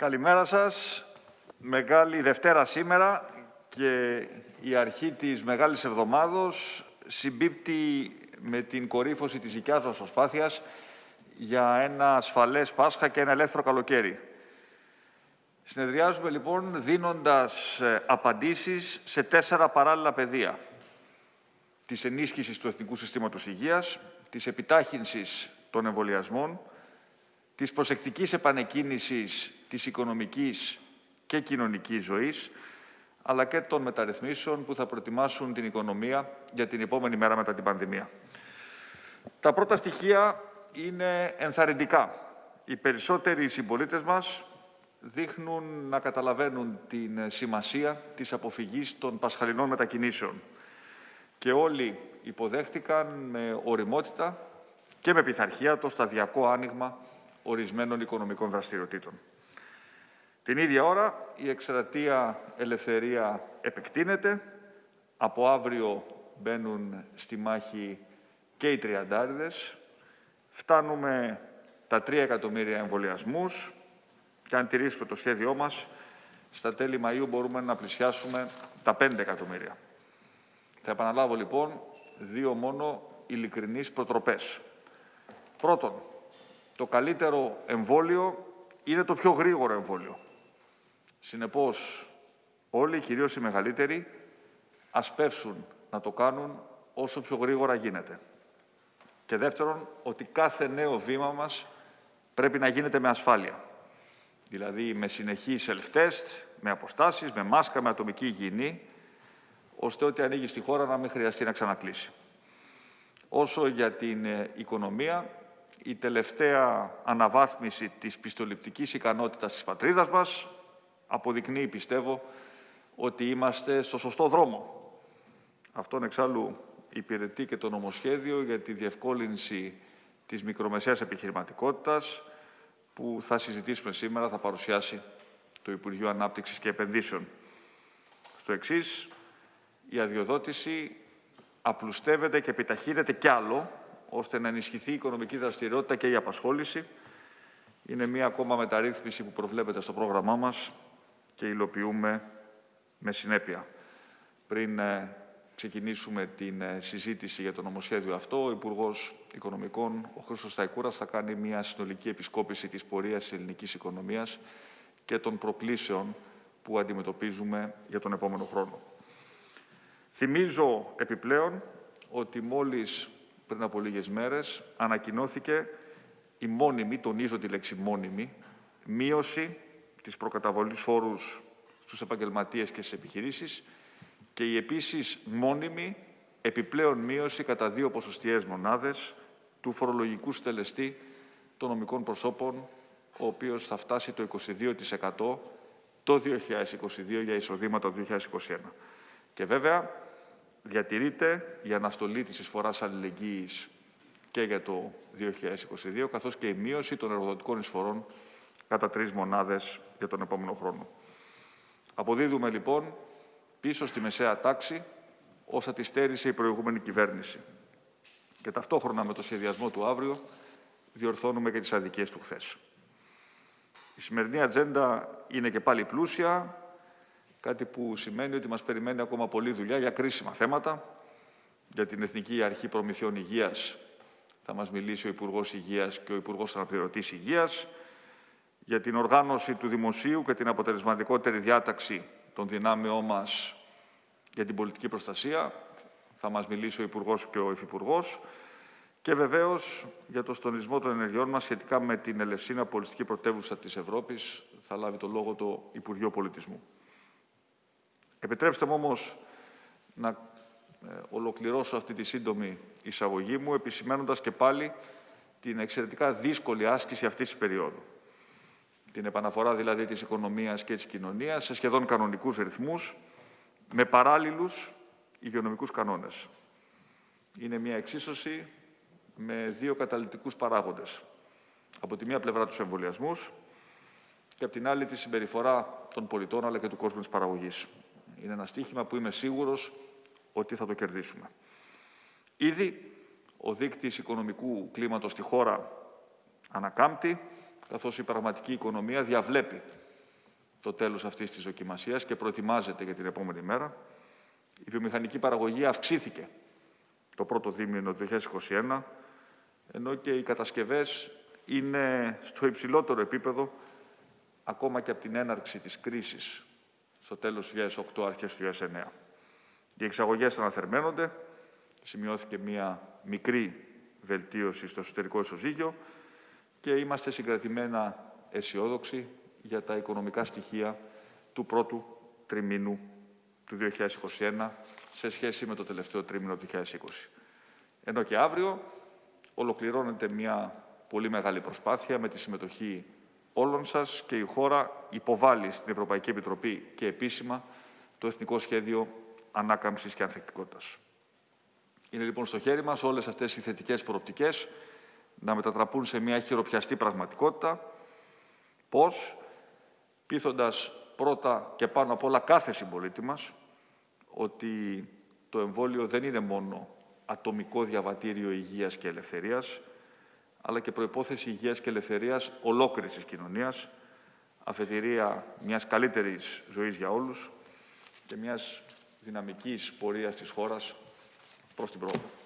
Καλημέρα σας. Μεγάλη Δευτέρα σήμερα και η αρχή της Μεγάλης Εβδομάδος συμπίπτει με την κορύφωση της δικιάς μας προσπάθειας για ένα ασφαλές Πάσχα και ένα ελεύθερο καλοκαίρι. Συνεδριάζουμε λοιπόν δίνοντας ε, απαντήσεις σε τέσσερα παράλληλα πεδία. Της ενίσχυσης του Εθνικού Συστήματος Υγείας, της επιτάχυνσης των εμβολιασμών, της προσεκτικής επανεκκίνησης της οικονομικής και κοινωνικής ζωής, αλλά και των μεταρρυθμίσεων που θα προετοιμάσουν την οικονομία για την επόμενη μέρα μετά την πανδημία. Τα πρώτα στοιχεία είναι ενθαρρυντικά. Οι περισσότεροι συμπολίτες μας δείχνουν να καταλαβαίνουν την σημασία της αποφυγής των πασχαλινών μετακινήσεων. Και όλοι υποδέχτηκαν με οριμότητα και με πειθαρχία το σταδιακό άνοιγμα ορισμένων οικονομικών δραστηριοτήτων. Την ίδια ώρα η εκστρατεία ελευθερία επεκτείνεται. Από αύριο μπαίνουν στη μάχη και οι τριαντάριδες. Φτάνουμε τα 3 εκατομμύρια εμβολιασμούς και αν τηρήσουμε το σχέδιό μας, στα τέλη Μαΐου μπορούμε να πλησιάσουμε τα 5 εκατομμύρια. Θα επαναλάβω λοιπόν δύο μόνο ειλικρινείς προτροπές. Πρώτον, το καλύτερο εμβόλιο είναι το πιο γρήγορο εμβόλιο. Συνεπώς, όλοι, κυρίως οι μεγαλύτεροι, ας πεύσουν να το κάνουν όσο πιο γρήγορα γίνεται. Και δεύτερον, ότι κάθε νέο βήμα μας πρέπει να γίνεται με ασφάλεια. Δηλαδή με συνεχή self-test, με αποστάσεις, με μάσκα, με ατομική υγιεινή, ώστε ό,τι ανοίγει στη χώρα να μην χρειαστεί να ξανακλείσει. Όσο για την ε, οικονομία, η τελευταία αναβάθμιση της πιστοληπτικής ικανότητας της πατρίδας μας αποδεικνύει, πιστεύω, ότι είμαστε στο σωστό δρόμο. Αυτόν εξάλλου υπηρετεί και το νομοσχέδιο για τη διευκόλυνση της μικρομεσαίας επιχειρηματικότητας που θα συζητήσουμε σήμερα, θα παρουσιάσει το Υπουργείο Ανάπτυξης και Επενδύσεων. Στο εξής, η αδειοδότηση απλουστεύεται και επιταχύνεται κι άλλο, ώστε να ενισχυθεί η οικονομική δραστηριότητα και η απασχόληση. Είναι μία ακόμα μεταρρύθμιση που προβλέπεται στο πρόγραμμά μας και υλοποιούμε με συνέπεια. Πριν ε, ξεκινήσουμε την ε, συζήτηση για το νομοσχέδιο αυτό, ο Υπουργός Οικονομικών, ο Χρήστος Σταϊκούρας, θα κάνει μια συνολική επισκόπηση της πορείας της ελληνικής οικονομίας και των προκλήσεων που αντιμετωπίζουμε για τον επόμενο χρόνο. Θυμίζω επιπλέον ότι μόλις πριν από λίγες μέρες ανακοινώθηκε η μόνιμη, τονίζω τη λέξη μόνιμη, μείωση της προκαταβολής φόρους στους επαγγελματίες και στις επιχειρήσεις και η επίσης μόνιμη επιπλέον μείωση κατά δύο ποσοστιαίες μονάδες του φορολογικού στελεστή των νομικών προσώπων, ο οποίος θα φτάσει το 22% το 2022 για εισοδήματα του 2021. Και βέβαια διατηρείται η αναστολή της εισφοράς αλληλεγγύης και για το 2022, καθώς και η μείωση των εργοδοτικών εισφορών κατά τρεις μονάδες για τον επόμενο χρόνο. Αποδίδουμε λοιπόν πίσω στη μεσαία τάξη όσα τη στέρισε η προηγούμενη κυβέρνηση. Και ταυτόχρονα με το σχεδιασμό του αύριο διορθώνουμε και τις αδικίες του χθες. Η σημερινή ατζέντα είναι και πάλι πλούσια, κάτι που σημαίνει ότι μας περιμένει ακόμα πολλή δουλειά για κρίσιμα θέματα. Για την Εθνική Αρχή Προμηθειών Υγείας θα μας μιλήσει ο Υπουργός Υγείας και ο Υπουργός Αναπληρωτής Υγείας. Για την οργάνωση του δημοσίου και την αποτελεσματικότερη διάταξη των δυνάμεών μας για την πολιτική προστασία θα μας μιλήσει ο Υπουργός και ο Υφυπουργός. Και βεβαίως για το στονισμό των ενεργειών μας σχετικά με την Ελευσίνα Πολιστική Πρωτεύουσα της Ευρώπης θα λάβει το λόγο το Υπουργείο Πολιτισμού. Επιτρέψτε μου όμως να ε, ολοκληρώσω αυτή τη σύντομη εισαγωγή μου, επισημένοντας και πάλι την εξαιρετικά δύσκολη άσκηση αυτής της περίοδου. Την επαναφορά δηλαδή της οικονομίας και της κοινωνίας σε σχεδόν κανονικούς ρυθμούς, με παράλληλους υγειονομικούς κανόνες. Είναι μια εξίσωση με δύο καταλητικούς παράγοντες. Από τη μία πλευρά τους εμβολιασμούς και από την άλλη τη συμπεριφορά των πολιτών αλλά και του κόσμου της παραγωγής. Είναι ένα στίχημα που είμαι σίγουρος ότι θα το κερδίσουμε. Ήδη ο δείκτης οικονομικού κλίματος στη χώρα ανακάμπτει, καθώς η πραγματική οικονομία διαβλέπει το τέλος αυτής της δοκιμασίας και προετοιμάζεται για την επόμενη μέρα. Η βιομηχανική παραγωγή αυξήθηκε το πρώτο δίμηνο του 2021, ενώ και οι κατασκευές είναι στο υψηλότερο επίπεδο ακόμα και από την έναρξη της κρίσης στο τέλος του 2008, αρχές του 2009. Οι εξαγωγές αναθερμαίνονται, σημειώθηκε μια μικρή βελτίωση στο εσωτερικό ισοζύγιο και είμαστε συγκρατημένα αισιόδοξοι για τα οικονομικά στοιχεία του πρώτου τριμήνου του 2021 σε σχέση με το τελευταίο τρίμηνο του 2020. Ενώ και αύριο ολοκληρώνεται μια πολύ μεγάλη προσπάθεια με τη συμμετοχή όλων σας και η χώρα υποβάλλει στην Ευρωπαϊκή Επιτροπή και επίσημα το Εθνικό Σχέδιο Ανάκαμψης και Ανθεκτικότητας. Είναι λοιπόν στο χέρι μας όλες αυτές οι θετικές προοπτικές να μετατραπούν σε μια χειροπιαστή πραγματικότητα. Πώς, πείθοντας πρώτα και πάνω απ' όλα κάθε συμπολίτη μας ότι το εμβόλιο δεν είναι μόνο ατομικό διαβατήριο υγείας και ελευθερίας, αλλά και προϋπόθεση υγείας και ελευθερίας ολόκληρης της κοινωνίας, αφετηρία μιας καλύτερης ζωής για όλους και μιας δυναμικής πορείας της χώρας προς την πρόοδο.